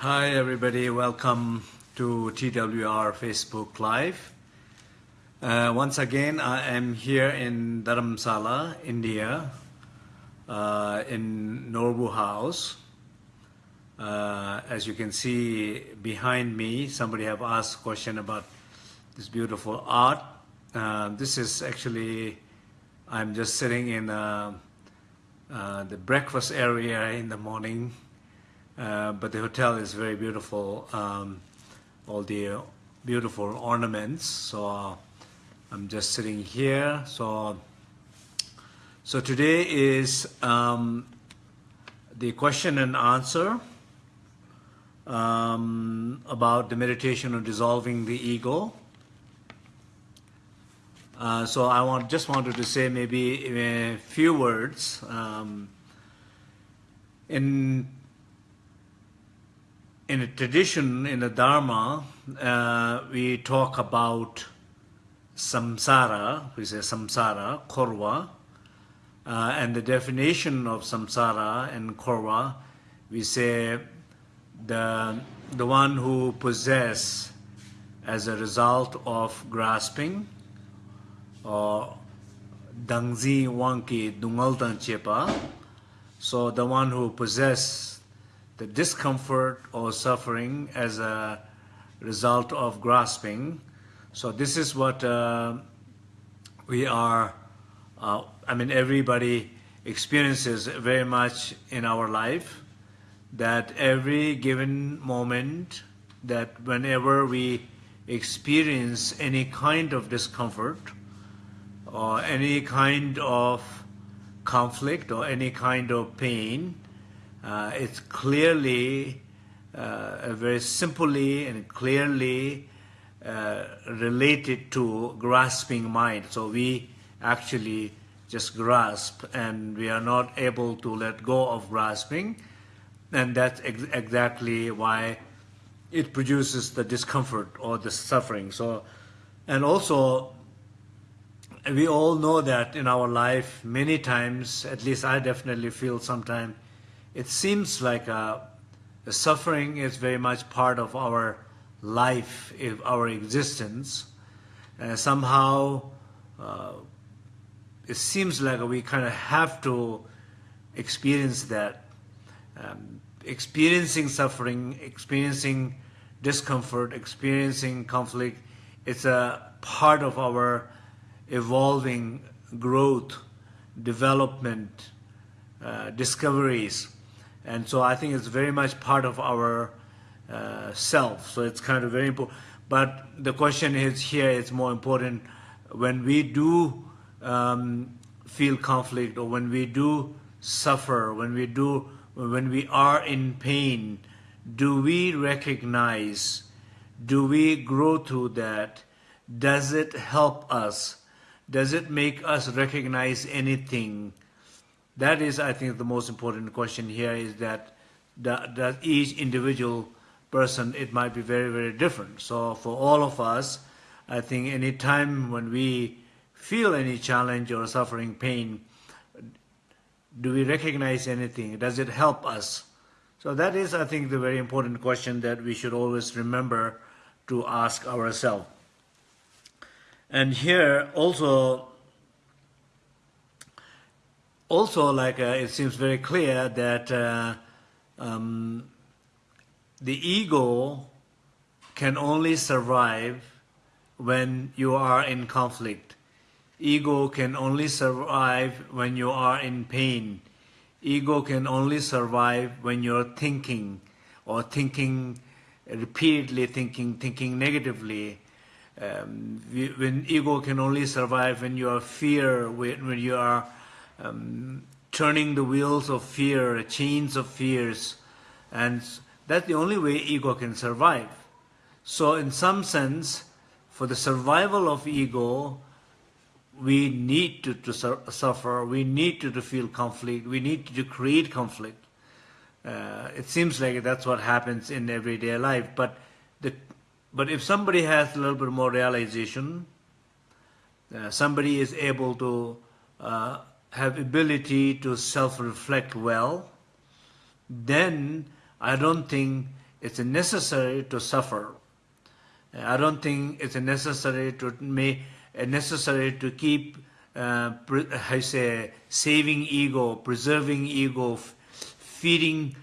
Hi everybody, welcome to TWR Facebook Live. Uh, once again, I am here in Dharamsala, India, uh, in Norbu House. Uh, as you can see behind me, somebody have asked a question about this beautiful art. Uh, this is actually, I'm just sitting in uh, uh, the breakfast area in the morning uh, but the hotel is very beautiful. Um, all the beautiful ornaments. So I'm just sitting here. So so today is um, the question and answer um, about the meditation on dissolving the ego. Uh, so I want just wanted to say maybe a few words. Um, in in a tradition, in the Dharma, uh, we talk about samsara, we say samsara, korva, uh, and the definition of samsara and korva, we say the, the one who possess as a result of grasping, or dangzi wanki dungaltan chepa, so the one who possess the discomfort or suffering as a result of grasping. So this is what uh, we are, uh, I mean, everybody experiences very much in our life, that every given moment, that whenever we experience any kind of discomfort, or any kind of conflict, or any kind of pain, uh, it's clearly, uh, very simply and clearly uh, related to grasping mind. So we actually just grasp and we are not able to let go of grasping and that's ex exactly why it produces the discomfort or the suffering. So, and also we all know that in our life many times, at least I definitely feel sometimes it seems like uh, suffering is very much part of our life, our existence. Uh, somehow, uh, it seems like we kind of have to experience that. Um, experiencing suffering, experiencing discomfort, experiencing conflict, it's a part of our evolving growth, development, uh, discoveries. And so I think it's very much part of our uh, self. So it's kind of very important. But the question is here, it's more important when we do um, feel conflict or when we do suffer, when we do, when we are in pain, do we recognize, do we grow through that? Does it help us? Does it make us recognize anything? That is, I think, the most important question here is that, that, each individual person, it might be very, very different. So for all of us, I think any time when we feel any challenge or suffering, pain, do we recognize anything? Does it help us? So that is, I think, the very important question that we should always remember to ask ourselves. And here also also, like uh, it seems very clear that uh, um, the ego can only survive when you are in conflict. Ego can only survive when you are in pain. Ego can only survive when you're thinking or thinking repeatedly thinking, thinking negatively. Um, when ego can only survive when you are fear, when you are um, turning the wheels of fear, chains of fears, and that's the only way ego can survive. So in some sense, for the survival of ego, we need to, to su suffer, we need to, to feel conflict, we need to, to create conflict. Uh, it seems like that's what happens in everyday life, but the, but if somebody has a little bit more realization, uh, somebody is able to uh, have ability to self-reflect well, then I don't think it's necessary to suffer. I don't think it's necessary to make necessary to keep uh, I say saving ego, preserving ego, feeding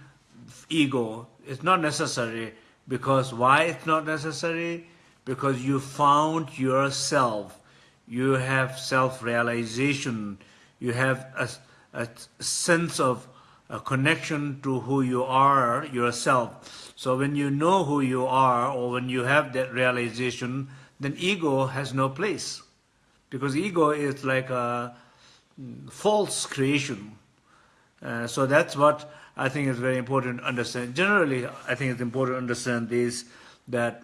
ego. It's not necessary because why it's not necessary? Because you found yourself. You have self-realization. You have a, a sense of a connection to who you are yourself. So when you know who you are or when you have that realization, then ego has no place. Because ego is like a false creation. Uh, so that's what I think is very important to understand. Generally, I think it's important to understand this, that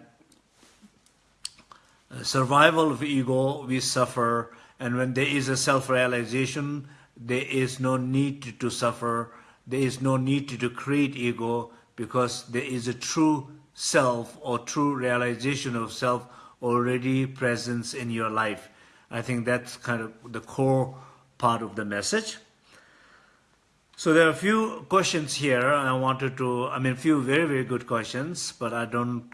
uh, survival of ego, we suffer, and when there is a self-realization, there is no need to suffer, there is no need to create ego, because there is a true self or true realization of self already present in your life. I think that's kind of the core part of the message. So there are a few questions here. I wanted to, I mean, a few very, very good questions, but I don't,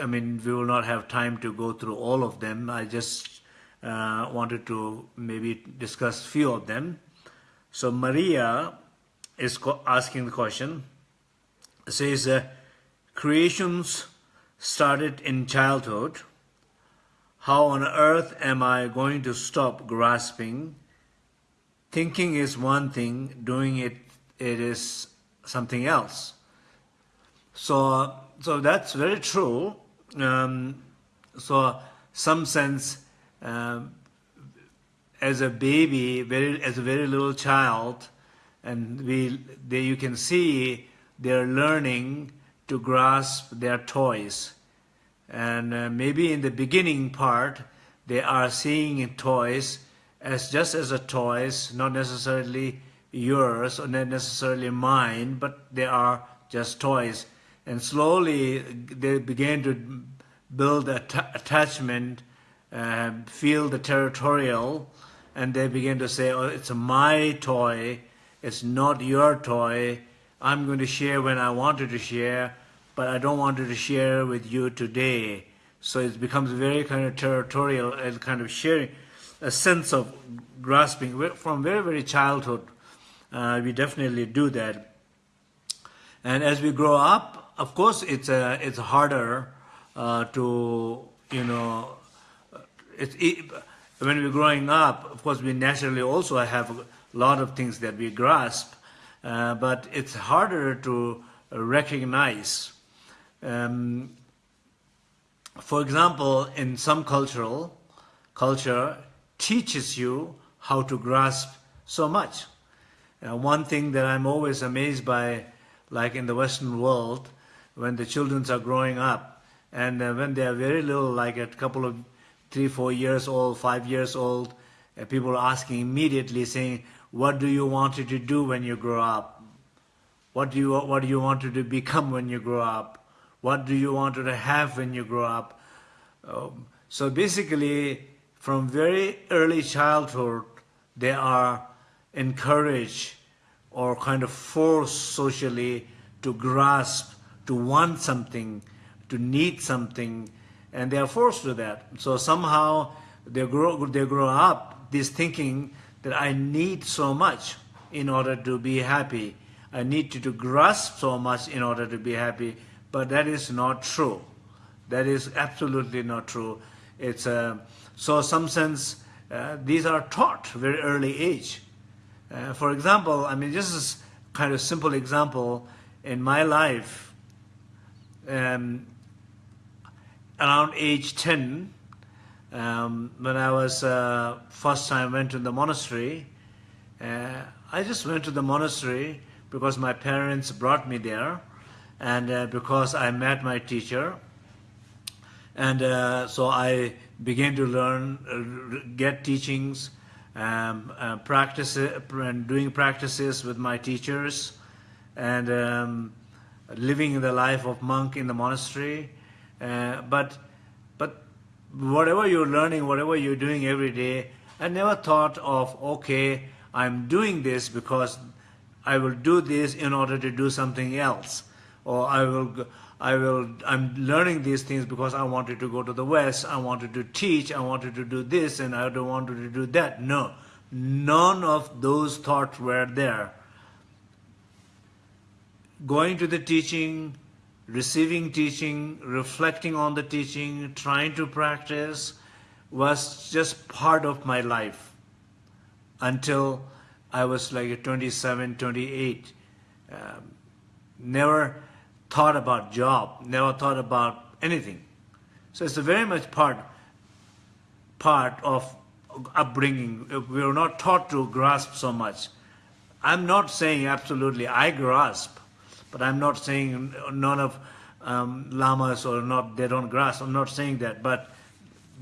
I mean, we will not have time to go through all of them. I just uh, wanted to maybe discuss a few of them. So Maria is asking the question, says, uh, creations started in childhood, how on earth am I going to stop grasping? Thinking is one thing, doing it, it is something else. So, so that's very true. Um, so, some sense, um, as a baby, very, as a very little child, and we, they, you can see they're learning to grasp their toys and uh, maybe in the beginning part, they are seeing toys as just as a toys, not necessarily yours or not necessarily mine, but they are just toys. And slowly they begin to build a attachment, uh, feel the territorial, and they begin to say, oh, it's my toy, it's not your toy, I'm going to share when I wanted to share, but I don't want to share with you today. So it becomes very kind of territorial and kind of sharing a sense of grasping from very, very childhood. Uh, we definitely do that. And as we grow up, of course, it's it's harder uh, to you know. It's, it, when we're growing up, of course, we naturally also have a lot of things that we grasp, uh, but it's harder to recognize um, for example, in some cultural culture teaches you how to grasp so much. Uh, one thing that I'm always amazed by, like in the Western world, when the children are growing up, and uh, when they are very little, like a couple of three, four years old, five years old, uh, people are asking immediately, saying, "What do you want to do when you grow up? What do you what do you want to become when you grow up?" What do you want to have when you grow up? Um, so basically, from very early childhood, they are encouraged or kind of forced socially to grasp, to want something, to need something, and they are forced to that. So somehow they grow, they grow up this thinking that I need so much in order to be happy. I need to, to grasp so much in order to be happy. But that is not true. That is absolutely not true. It's uh, so some sense uh, these are taught very early age. Uh, for example, I mean, this is kind of simple example in my life. Um, around age 10, um, when I was uh, first time went to the monastery, uh, I just went to the monastery because my parents brought me there and uh, because I met my teacher. And uh, so I began to learn uh, get teachings um, uh, practice and doing practices with my teachers. And um, living the life of monk in the monastery uh, but but whatever you're learning whatever you're doing every day I never thought of okay I'm doing this because I will do this in order to do something else or I will, I will, I'm learning these things because I wanted to go to the West, I wanted to teach, I wanted to do this, and I don't want to do that. No, none of those thoughts were there. Going to the teaching, receiving teaching, reflecting on the teaching, trying to practice was just part of my life until I was like 27, 28. Um, never thought about job, never thought about anything. So it's a very much part, part of upbringing. We were not taught to grasp so much. I'm not saying absolutely I grasp, but I'm not saying none of um, lamas or not, they don't grasp. I'm not saying that, but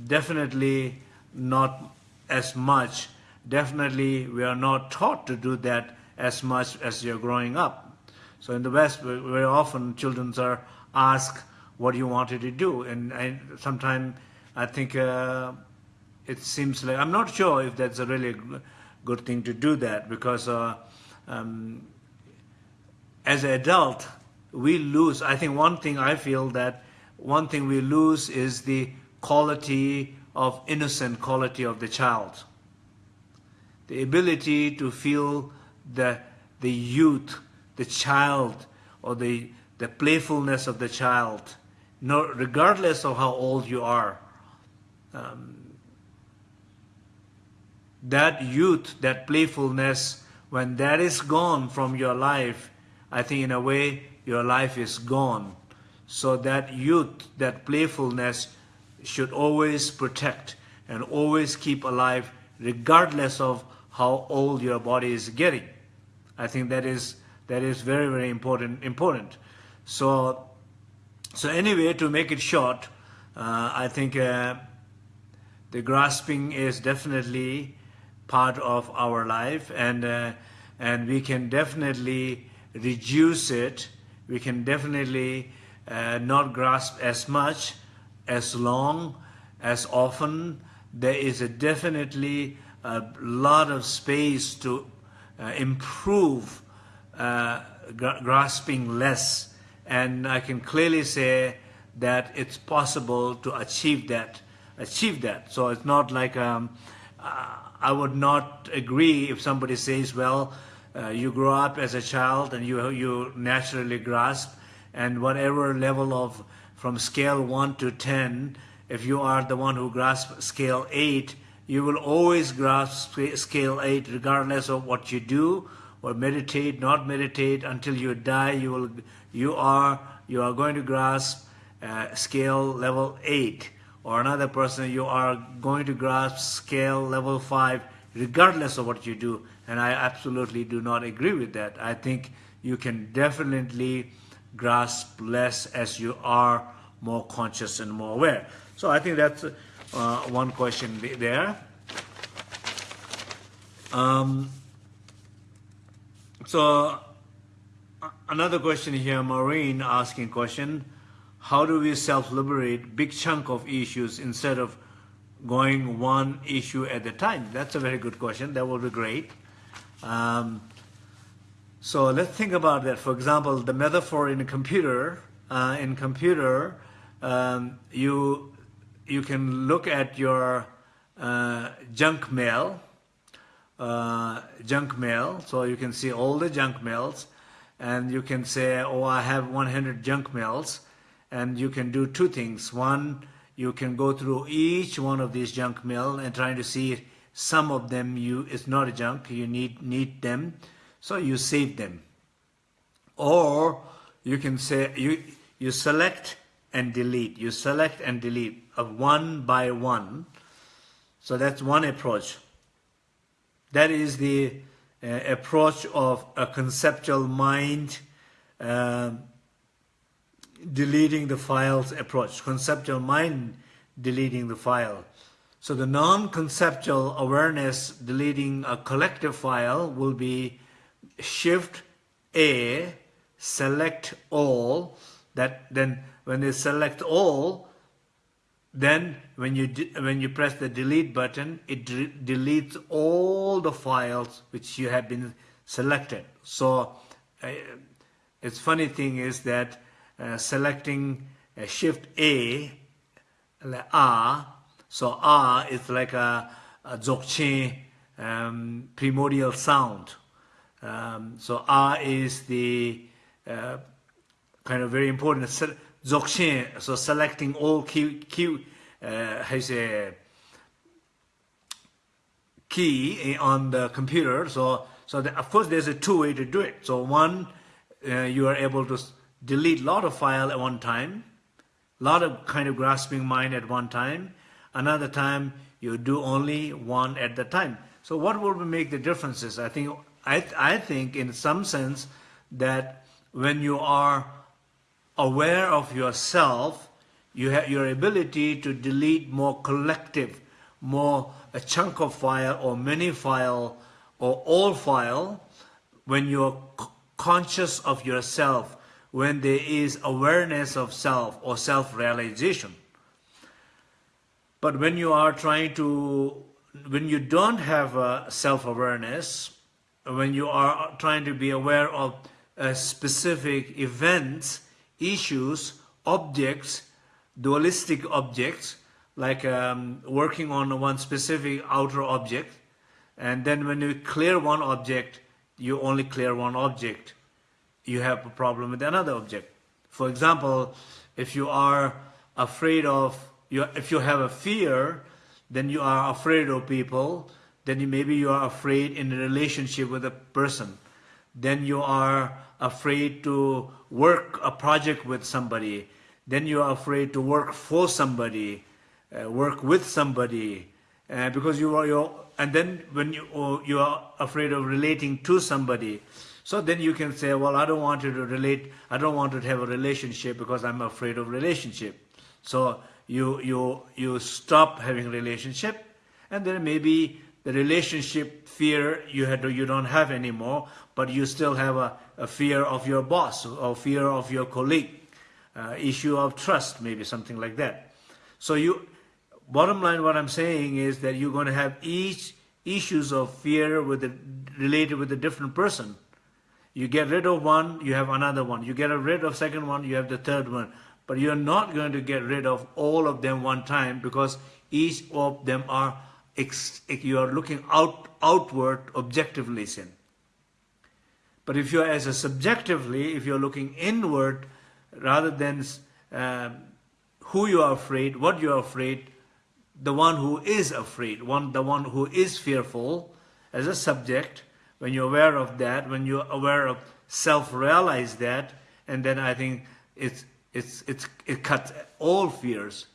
definitely not as much. Definitely we are not taught to do that as much as you're growing up. So in the West, very often children are asked, what do you wanted to do? And sometimes I think uh, it seems like, I'm not sure if that's a really good thing to do that because uh, um, as an adult, we lose, I think one thing I feel that one thing we lose is the quality of innocent quality of the child. The ability to feel the, the youth the child or the, the playfulness of the child, no, regardless of how old you are. Um, that youth, that playfulness, when that is gone from your life, I think in a way your life is gone. So that youth, that playfulness should always protect and always keep alive regardless of how old your body is getting. I think that is that is very, very important. important. So, so anyway, to make it short, uh, I think uh, the grasping is definitely part of our life, and uh, and we can definitely reduce it. We can definitely uh, not grasp as much, as long, as often. There is a definitely a lot of space to uh, improve uh, grasping less. And I can clearly say that it's possible to achieve that. Achieve that. So it's not like um, uh, I would not agree if somebody says, well, uh, you grow up as a child and you you naturally grasp, and whatever level of from scale one to ten, if you are the one who grasps scale eight, you will always grasp scale eight regardless of what you do or meditate, not meditate until you die, you will, you are, you are going to grasp uh, scale level eight, or another person you are going to grasp scale level five, regardless of what you do. And I absolutely do not agree with that. I think you can definitely grasp less as you are more conscious and more aware. So I think that's uh, one question there. Um, so another question here, Maureen asking question, how do we self-liberate big chunk of issues instead of going one issue at a time? That's a very good question. That would be great. Um, so let's think about that. For example, the metaphor in a computer, uh, in computer, um, you you can look at your uh, junk mail uh, junk mail. So you can see all the junk mails and you can say, oh, I have 100 junk mails. And you can do two things. One, you can go through each one of these junk mail and trying to see some of them you it's not a junk, you need need them. So you save them. Or you can say you you select and delete. You select and delete of one by one. So that's one approach. That is the uh, approach of a conceptual mind uh, deleting the files approach, conceptual mind deleting the file. So the non-conceptual awareness deleting a collective file will be shift A, select all, that then when they select all, then when you, when you press the delete button, it deletes all the files which you have been selected. So uh, it's funny thing is that uh, selecting uh, shift A, R, so R is like a, a dzogchen um, primordial sound. Um, so R is the uh, kind of very important dzogchen, so selecting all key, key uh, how you say, key on the computer. So, so the, of course there's a two way to do it. So one, uh, you are able to delete a lot of file at one time, a lot of kind of grasping mind at one time. Another time you do only one at the time. So what will make the differences? I think I, I think in some sense that when you are aware of yourself, you have your ability to delete more collective, more a chunk of file or many file or all file when you're conscious of yourself, when there is awareness of self or self-realization. But when you are trying to, when you don't have a self-awareness, when you are trying to be aware of specific events, issues, objects, dualistic objects, like um, working on one specific outer object, and then when you clear one object, you only clear one object. You have a problem with another object. For example, if you are afraid of, you, if you have a fear, then you are afraid of people, then you, maybe you are afraid in a relationship with a person. Then you are afraid to work a project with somebody. Then you are afraid to work for somebody, uh, work with somebody, uh, because you are your. And then when you you are afraid of relating to somebody, so then you can say, well, I don't want to relate. I don't want to have a relationship because I'm afraid of relationship. So you you you stop having relationship, and then maybe the relationship fear you had you don't have anymore, but you still have a, a fear of your boss or fear of your colleague, uh, issue of trust, maybe something like that. So you, bottom line, what I'm saying is that you're going to have each issues of fear with the, related with a different person. You get rid of one, you have another one. You get rid of second one, you have the third one. But you're not going to get rid of all of them one time because each of them are you are looking out outward objectively sin. But if you're as a subjectively, if you're looking inward rather than uh, who you are afraid, what you are afraid, the one who is afraid, one the one who is fearful as a subject, when you're aware of that, when you're aware of self-realize that, and then I think it's it's it's it cuts all fears.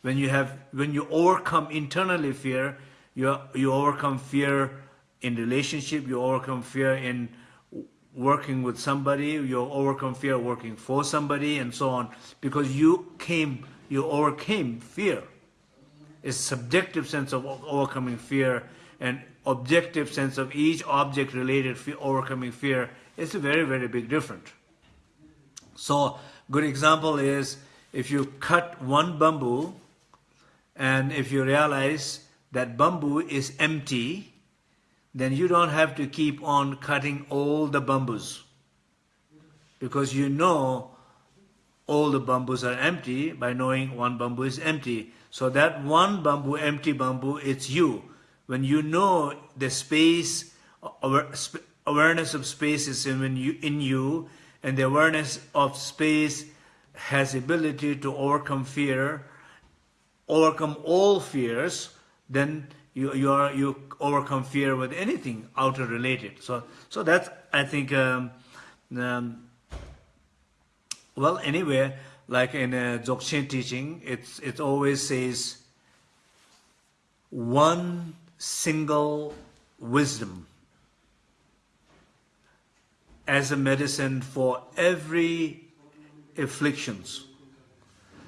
When you have when you overcome internally fear you you overcome fear in relationship you overcome fear in working with somebody you overcome fear working for somebody and so on. Because you came you overcame fear. It's subjective sense of overcoming fear and objective sense of each object related fear, overcoming fear. It's a very very big difference. So good example is if you cut one bamboo and if you realize that bamboo is empty, then you don't have to keep on cutting all the bamboos. Because you know all the bamboos are empty by knowing one bamboo is empty. So that one bamboo, empty bamboo, it's you. When you know the space, awareness of space is in you, in you and the awareness of space has ability to overcome fear, overcome all fears, then you you are you overcome fear with anything outer related. So so that's I think um, um, well anyway like in a Dzogchen teaching it's it always says one single wisdom as a medicine for every afflictions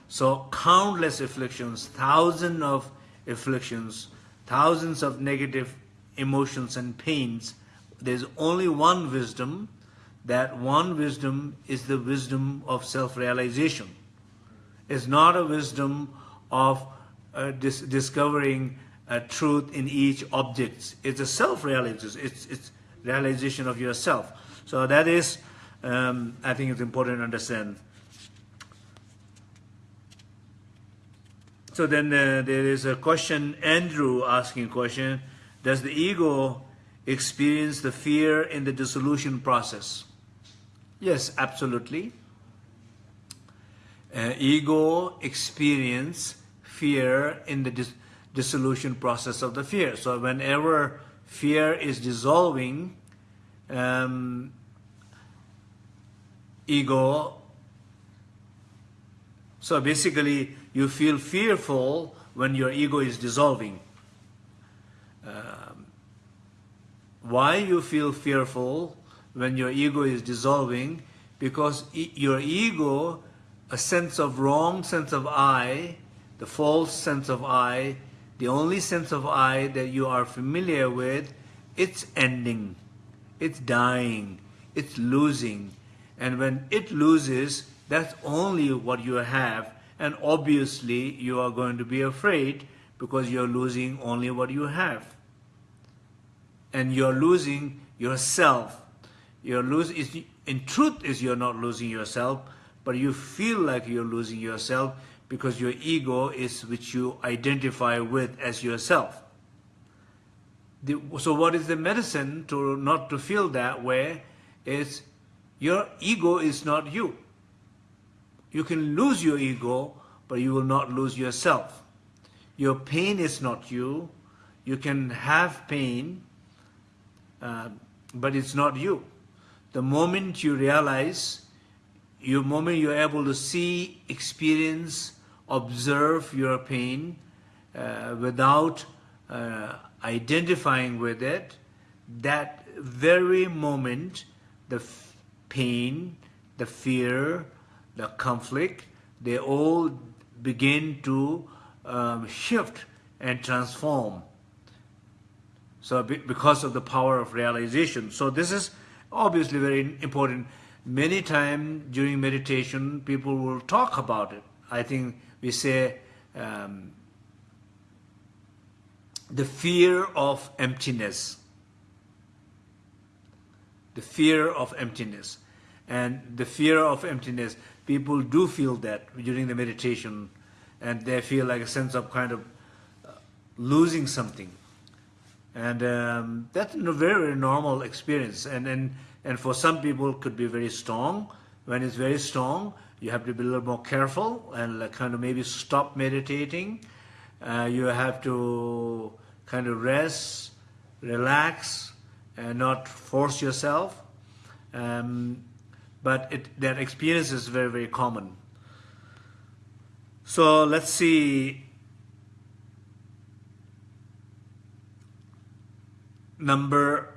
so countless afflictions, thousands of afflictions, thousands of negative emotions and pains. There's only one wisdom. That one wisdom is the wisdom of self-realization. It's not a wisdom of uh, dis discovering a truth in each object. It's a self-realization. It's, it's realization of yourself. So that is um, I think it's important to understand. So then uh, there is a question, Andrew asking a question, does the ego experience the fear in the dissolution process? Yes, absolutely. Uh, ego experience fear in the dis dissolution process of the fear. So whenever fear is dissolving, um, ego, so basically you feel fearful when your ego is dissolving. Um, why you feel fearful when your ego is dissolving? Because e your ego, a sense of wrong sense of I, the false sense of I, the only sense of I that you are familiar with, it's ending, it's dying, it's losing. And when it loses, that's only what you have. And obviously, you are going to be afraid because you're losing only what you have. And you're losing yourself. You're losing, in truth is you're not losing yourself, but you feel like you're losing yourself because your ego is which you identify with as yourself. The, so what is the medicine to not to feel that way is your ego is not you. You can lose your ego, but you will not lose yourself. Your pain is not you. You can have pain, uh, but it's not you. The moment you realize, the moment you're able to see, experience, observe your pain uh, without uh, identifying with it, that very moment, the pain, the fear, the conflict, they all begin to um, shift and transform. So because of the power of realization. So this is obviously very important. Many times during meditation, people will talk about it. I think we say um, the fear of emptiness. The fear of emptiness. And the fear of emptiness, people do feel that during the meditation and they feel like a sense of kind of uh, losing something. And um, that's a very, very normal experience. And, and, and for some people could be very strong. When it's very strong, you have to be a little more careful and like kind of maybe stop meditating. Uh, you have to kind of rest, relax, and not force yourself. Um, but it, that experience is very, very common. So let's see number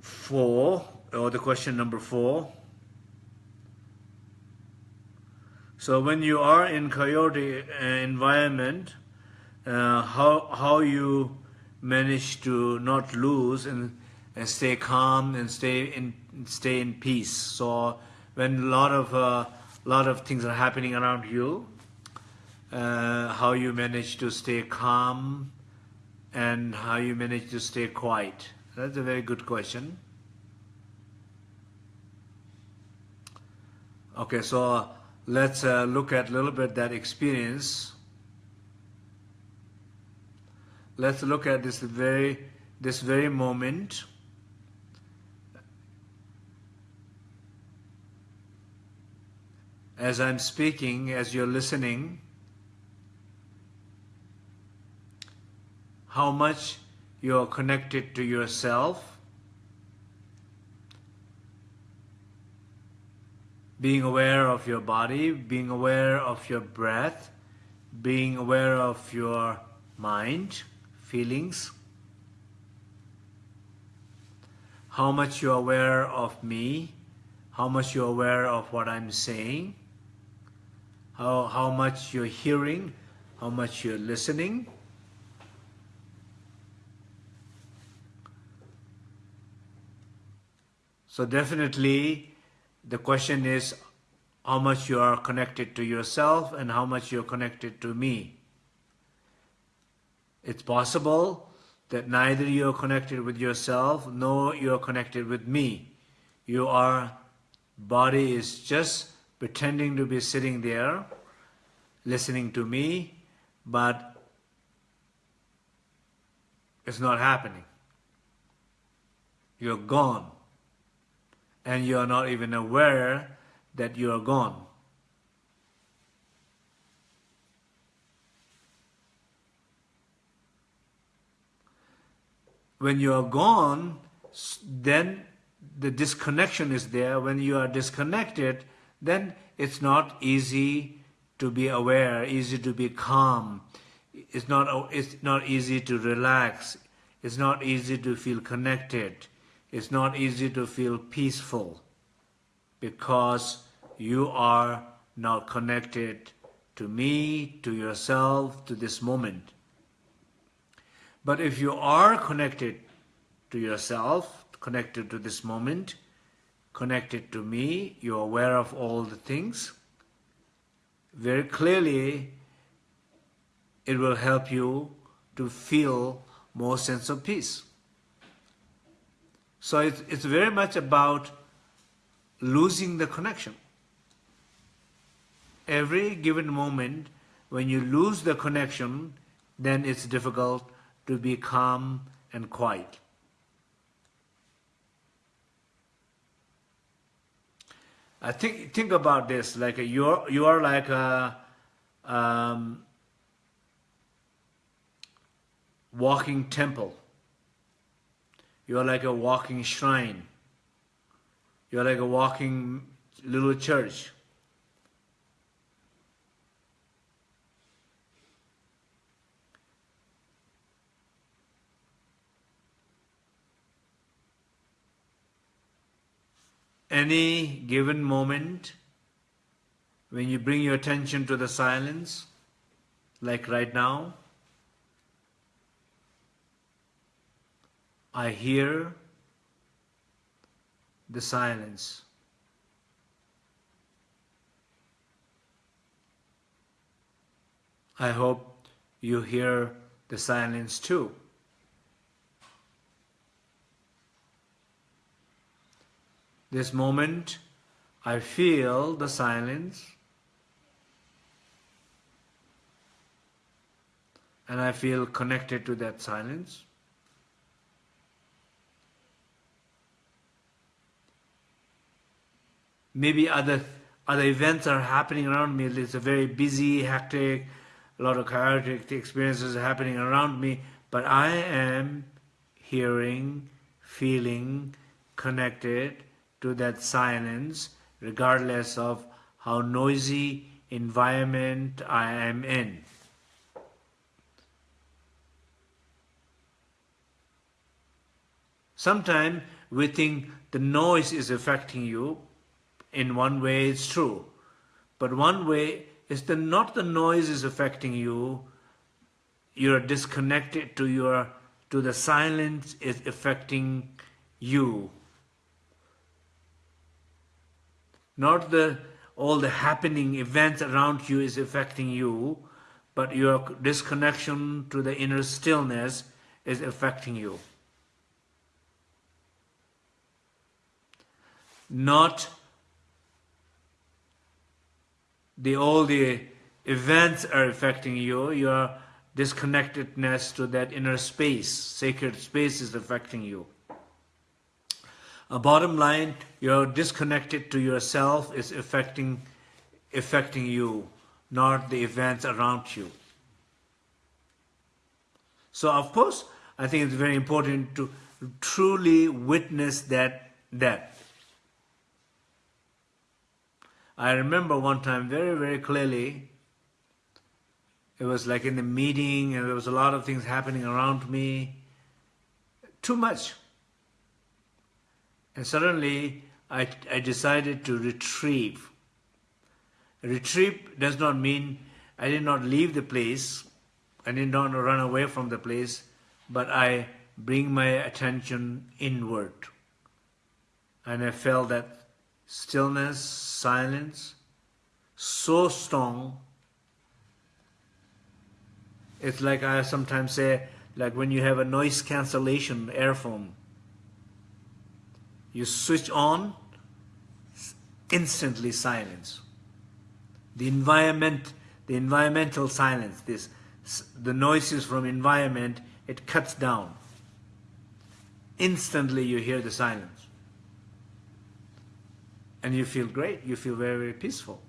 four, or the question number four. So when you are in coyote uh, environment, uh, how, how you manage to not lose and, and stay calm and stay in, stay in peace. So when a lot of, uh, lot of things are happening around you, uh, how you manage to stay calm and how you manage to stay quiet. That's a very good question. Okay, so let's uh, look at a little bit that experience. Let's look at this very, this very moment. As I'm speaking, as you're listening, how much you're connected to yourself, being aware of your body, being aware of your breath, being aware of your mind, feelings, how much you're aware of me, how much you're aware of what I'm saying, how, how much you're hearing, how much you're listening. So definitely the question is how much you are connected to yourself and how much you're connected to me. It's possible that neither you're connected with yourself nor you're connected with me. You are Body is just pretending to be sitting there, listening to me, but it's not happening. You're gone. And you're not even aware that you are gone. When you are gone, then the disconnection is there. When you are disconnected, then it's not easy to be aware, easy to be calm. It's not, it's not easy to relax. It's not easy to feel connected. It's not easy to feel peaceful because you are now connected to me, to yourself, to this moment. But if you are connected to yourself, connected to this moment, connected to me, you're aware of all the things, very clearly it will help you to feel more sense of peace. So it's, it's very much about losing the connection. Every given moment, when you lose the connection, then it's difficult to be calm and quiet. I think think about this like you're you are like a um, walking temple. You're like a walking shrine. You're like a walking little church. Any given moment when you bring your attention to the silence, like right now, I hear the silence. I hope you hear the silence too. This moment, I feel the silence and I feel connected to that silence. Maybe other other events are happening around me. It's a very busy, hectic, a lot of chaotic experiences happening around me, but I am hearing, feeling, connected to that silence regardless of how noisy environment I am in. Sometimes we think the noise is affecting you. In one way it's true. But one way is that not the noise is affecting you. You're disconnected to your to the silence is affecting you Not the all the happening events around you is affecting you, but your disconnection to the inner stillness is affecting you. Not the all the events are affecting you, your disconnectedness to that inner space, sacred space is affecting you. A bottom line, you're disconnected to yourself is affecting, affecting you, not the events around you. So of course, I think it's very important to truly witness that that. I remember one time very, very clearly, it was like in the meeting and there was a lot of things happening around me. Too much. And suddenly I, I decided to retrieve. Retrieve does not mean I did not leave the place, I did not run away from the place, but I bring my attention inward. And I felt that stillness, silence, so strong. It's like I sometimes say, like when you have a noise cancellation earphone, you switch on instantly silence. The environment, the environmental silence, this, the noises from environment, it cuts down. Instantly you hear the silence. And you feel great, you feel very, very peaceful.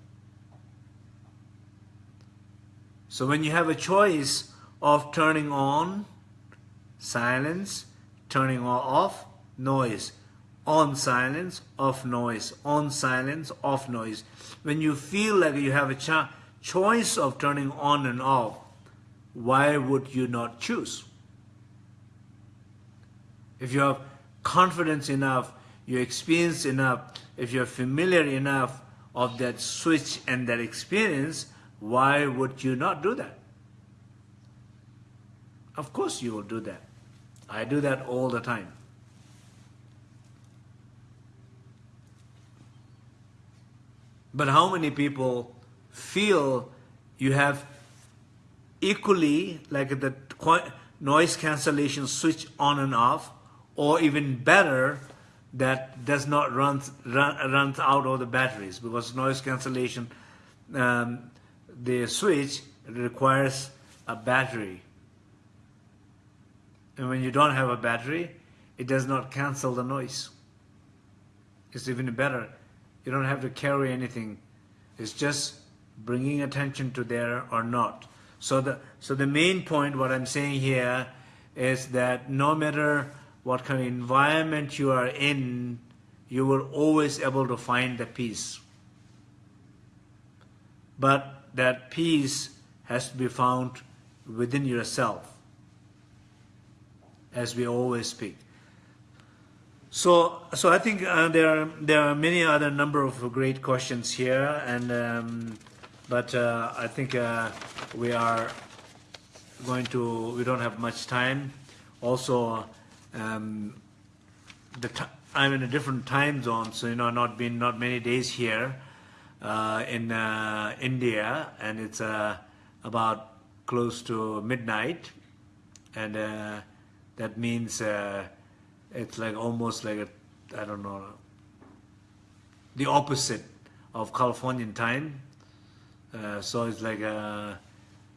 So when you have a choice of turning on silence, turning off noise, on silence, off noise, on silence, off noise. When you feel like you have a cho choice of turning on and off, why would you not choose? If you have confidence enough, you experience enough, if you're familiar enough of that switch and that experience, why would you not do that? Of course you will do that. I do that all the time. But how many people feel you have equally like the noise cancellation switch on and off or even better that does not run, run runs out of the batteries? Because noise cancellation um, the switch requires a battery. And when you don't have a battery it does not cancel the noise. It's even better you don't have to carry anything. It's just bringing attention to there or not. So the so the main point what I'm saying here is that no matter what kind of environment you are in you will always able to find the peace. But that peace has to be found within yourself, as we always speak. So, so I think uh, there are there are many other number of great questions here, and um, but uh, I think uh, we are going to we don't have much time. Also, um, the I'm in a different time zone, so you know, not been not many days here uh, in uh, India, and it's uh, about close to midnight, and that means it's like almost like a I don't know the opposite of Californian time. Uh, so it's like I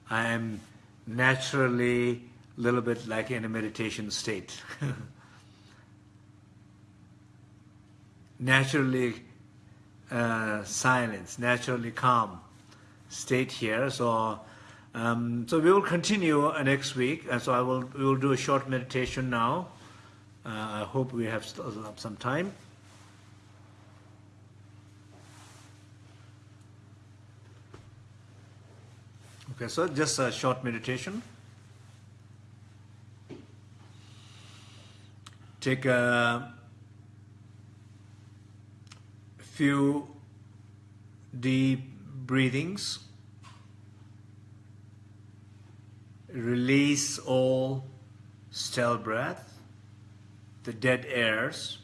am naturally a little bit like in a meditation state. naturally uh, silence, naturally calm state here. So, um, so we will continue uh, next week. And so I will we will do a short meditation now. Uh, I hope we have up some time. Okay, so just a short meditation. Take a few deep breathings. Release all stale breath, the dead airs.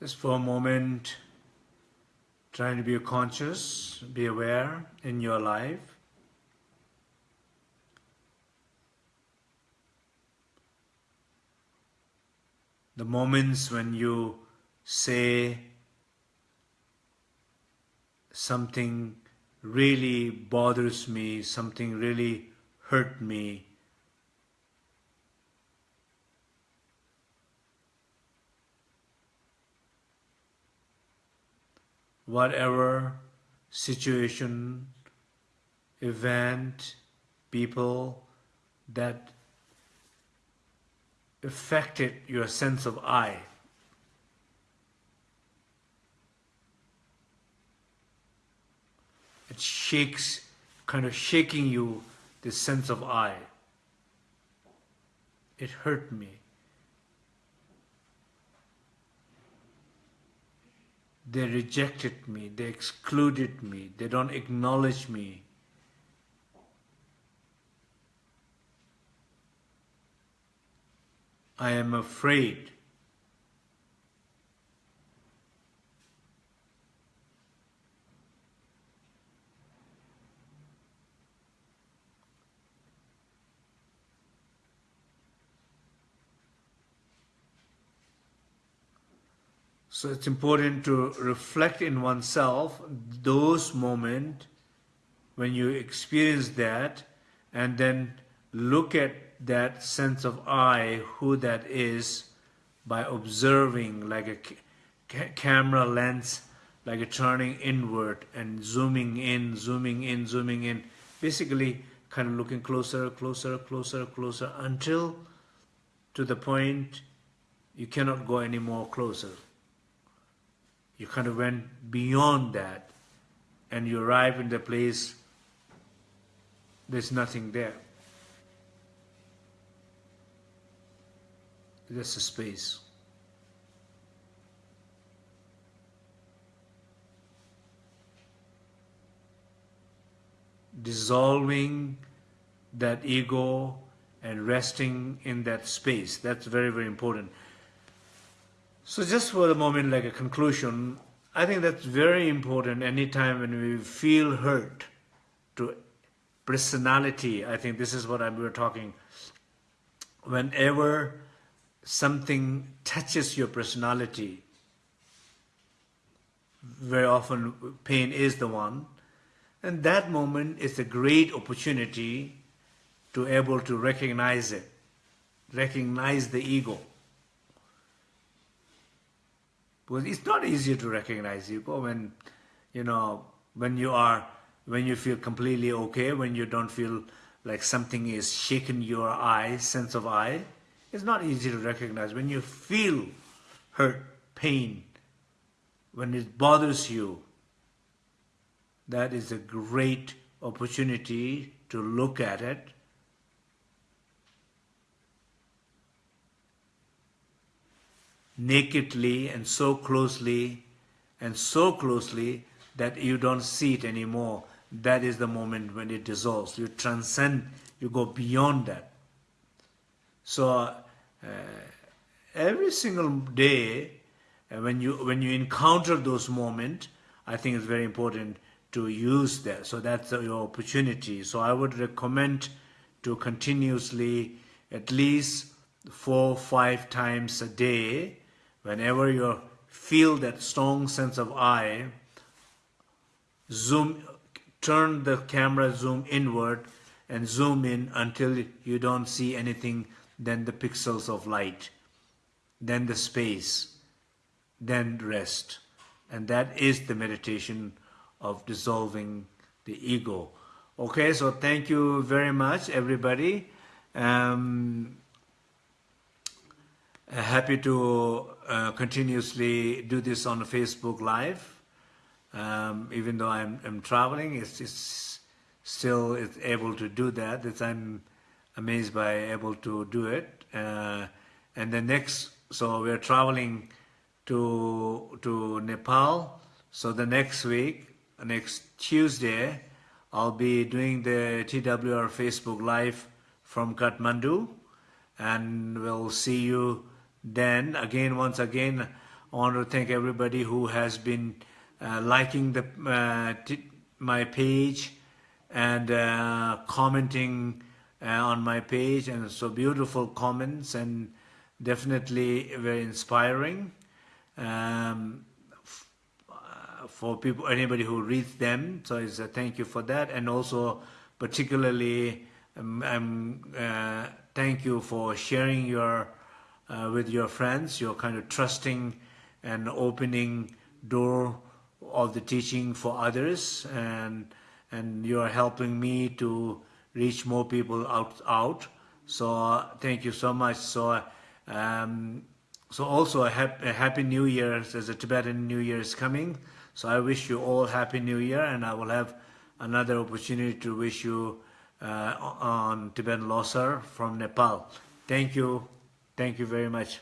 Just for a moment, trying to be conscious, be aware in your life. The moments when you say something really bothers me, something really hurt me, whatever situation, event, people that affected your sense of I. It shakes, kind of shaking you, this sense of I. It hurt me. They rejected me, they excluded me, they don't acknowledge me. I am afraid. So it's important to reflect in oneself those moments when you experience that and then look at that sense of I, who that is, by observing like a ca camera lens, like a turning inward and zooming in, zooming in, zooming in, basically kind of looking closer, closer, closer, closer, until to the point you cannot go any more closer. You kind of went beyond that and you arrive in the place there's nothing there. There's a space. Dissolving that ego and resting in that space. That's very, very important. So just for the moment, like a conclusion, I think that's very important anytime when we feel hurt to personality. I think this is what I, we were talking. Whenever something touches your personality, very often pain is the one, and that moment is a great opportunity to able to recognize it, recognize the ego. Because it's not easy to recognize ego when, you know, when you are, when you feel completely okay, when you don't feel like something is shaking your I, sense of I, it's not easy to recognize. When you feel hurt, pain, when it bothers you, that is a great opportunity to look at it nakedly and so closely and so closely that you don't see it anymore. That is the moment when it dissolves. You transcend, you go beyond that. So uh, every single day, uh, when you when you encounter those moments, I think it's very important to use that. So that's your opportunity. So I would recommend to continuously at least four five times a day, whenever you feel that strong sense of I, zoom, turn the camera zoom inward and zoom in until you don't see anything then the pixels of light, then the space, then rest. And that is the meditation of dissolving the ego. Okay, so thank you very much, everybody. Um, happy to uh, continuously do this on Facebook Live. Um, even though I'm, I'm traveling, it's, it's still it's able to do that. That I'm amazed by able to do it. Uh, and the next, so we're traveling to to Nepal. So the next week, next Tuesday, I'll be doing the TWR Facebook Live from Kathmandu, and we'll see you then. Again, once again, I want to thank everybody who has been uh, liking the uh, my page and uh, commenting uh, on my page and so beautiful comments and definitely very inspiring um, uh, for people, anybody who reads them. So it's a thank you for that, and also particularly um, um, thank you for sharing your uh, with your friends, your kind of trusting and opening door of the teaching for others, and and you are helping me to reach more people out out. So uh, thank you so much. So um, so also a, a happy New Year as a Tibetan New Year is coming. So I wish you all happy New Year, and I will have another opportunity to wish you uh, on Tibetan Losar from Nepal. Thank you. Thank you very much.